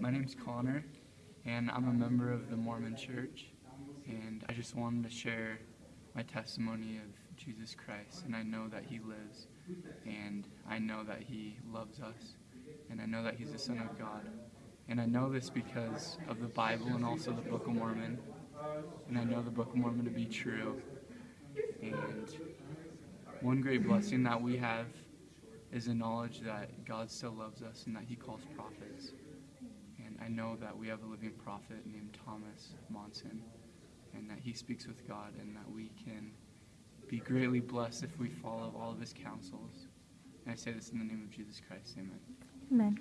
My name's Connor, and I'm a member of the Mormon Church. And I just wanted to share my testimony of Jesus Christ. And I know that He lives, and I know that He loves us, and I know that He's the Son of God. And I know this because of the Bible and also the Book of Mormon. And I know the Book of Mormon to be true. And one great blessing that we have is the knowledge that God still loves us and that He calls prophets. And I know that we have a living prophet named Thomas Monson, and that he speaks with God, and that we can be greatly blessed if we follow all of his counsels. And I say this in the name of Jesus Christ. Amen. Amen.